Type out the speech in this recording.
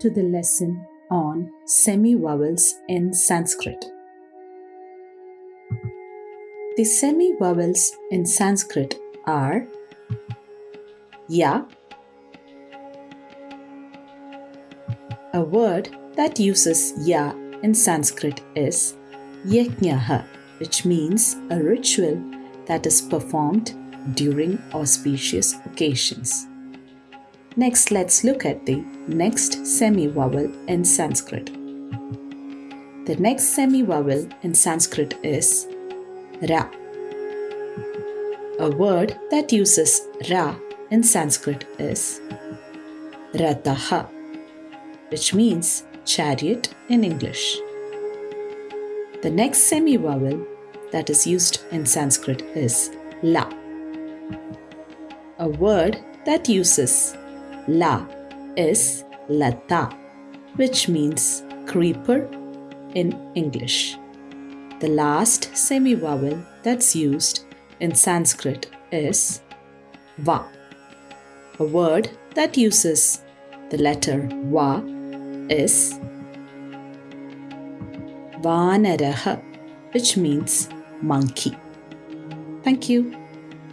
to the lesson on semi-vowels in Sanskrit. The semi-vowels in Sanskrit are Ya. A word that uses Ya in Sanskrit is Yajnaha, which means a ritual that is performed during auspicious occasions. Next, let's look at the next semi-vowel in Sanskrit. The next semi-vowel in Sanskrit is Ra. A word that uses Ra in Sanskrit is Rataha, which means chariot in English. The next semi-vowel that is used in Sanskrit is La. A word that uses La is Lata, which means creeper in English. The last semi vowel that's used in Sanskrit is Va. A word that uses the letter Va is Vanaraha, which means monkey. Thank you.